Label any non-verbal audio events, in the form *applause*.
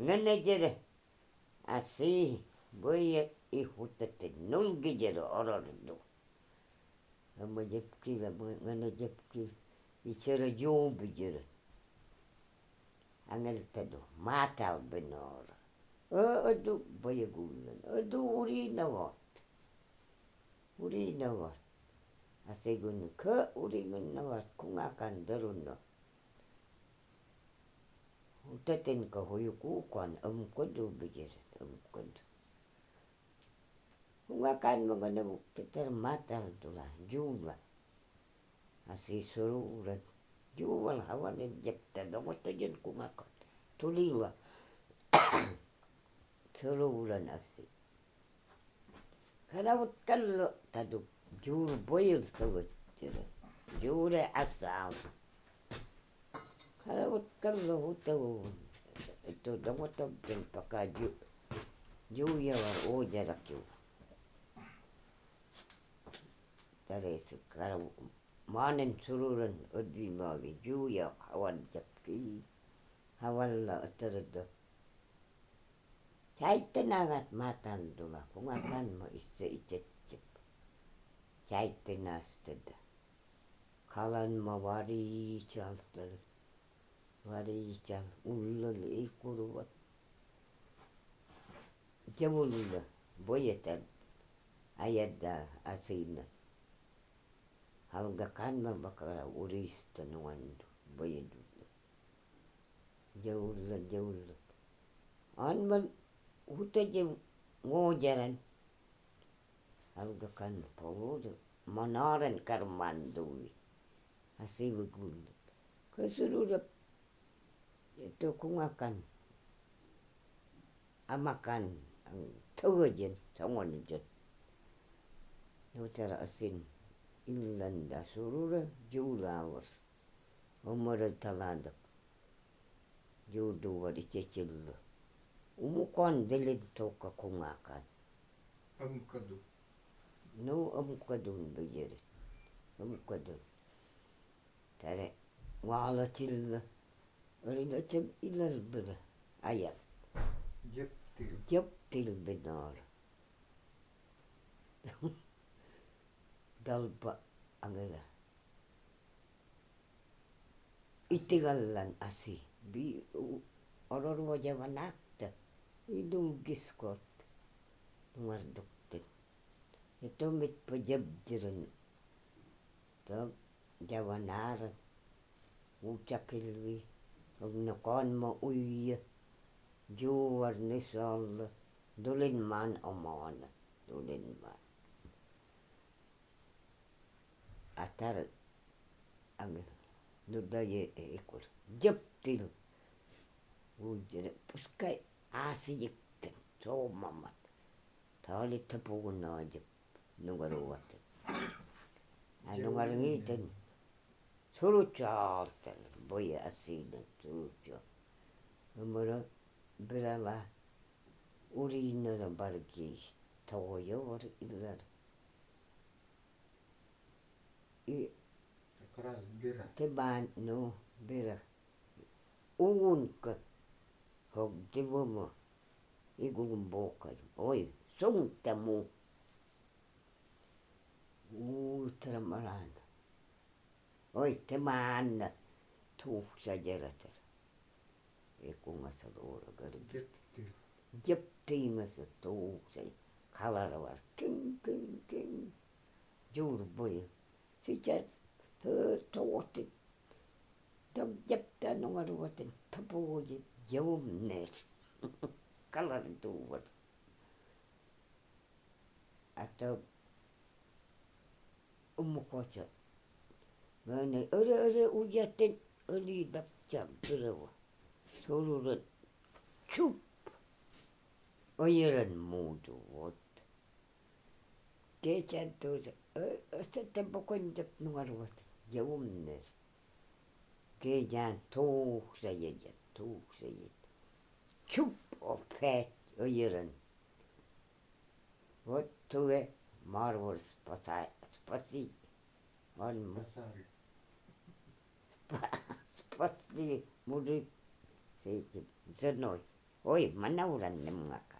Menederi así boye y hutete nulgijero orardu. Ama yapki ve bana yapki içeri yoğun bijeri. Angeltedu matal benor. Ödu bayagulan. uri urina vat. Urina vat. Asegun kö urina vat kungakan darunno. тетенька Гоюкукан, Амкоду Бигир, Амкоду. Huakan magana kitar matar tula juwa asi sururat juwal hawan jepta dogoto jen kumakot tuliwa *coughs* sururan asi. Kana wut kallo tadu jur boyil tawat jure jure asal kalau hutu itu dong itu yang pakai ju ju ya war o jarak ju dari sekarang manen sururan udi mawi ju ya hawan jepki hawan lah terus Cai tenagat matan dula kung akan mo isa icecep. Cai tenas teda. Kalan mawari cialtelut. Chaltar. Wari chal ullal ikuruvat. Javulla boyetan. Ayadda asina. Halga kanma bakara urista nuandu. Boyedu. Jaulla jaulla. Anmal hutaje ngojaran. Halga kan pawudu. Manaran karmandui. Asibu gullu. Keseluruh itu kungakan amakan ang tawajen sangon jet. Nutara asin illanda surura julawar. Umara taladak. Judu wari cecil. Umukan dilin toka kungakan. Amkadu. No amukadun bejere. Amukadun. Tare wala tilla. Ridatem ilal bina. Ayat. Yaptil. Yaptil benar. *laughs* Dalba angela. Itigallan asi. Bi oror mojavan akta. Idum giskot. Marduktin. pajab pajabdirin. Tab javanar. Uçakilvi. Uçakilvi. Huwag nakon mo uya. Juwar ni sol. Dulin man omona. Dulin man. Atar. Ang nudaye ekor. Japtil. Ujere. Puskay asiyikten. So mamat. Tali tapugun na jap. Nugaruwaten. Anungarangiten. Suruchalten. Boya asiden. Suruchal. Umara birala urinara bargi toyo var illar. I Akras bira. te ban no bira. Ugun ka hog te bomo. Igun boka. Oi, sung tamu. Ultramaran. Oi, te mannä. Tuuksa jälätär. Ja kummassa luola kõrgit. Jõptiimassa tuuksa. Kalaravar. Kim, kim, kim. Juurboja. Sitten tuotit. Tuon jättää nuoruotin tapuoji jomner. Kalarituuvat. Että on mukotsa. Mä ne öle öle ujatten öli dapjam tyreva. Soluret chup. Oiran muutu vuotta. Kecän tuossa, sitten pokoin nuoruvat ja unner. Kejään tuuksajat ja tuuksajat. Chup och fät oiran. Vot tue marvor spasi, spasi. Мальмасар. Спасли мужик с этим, с одной. Ой, манауранным макар.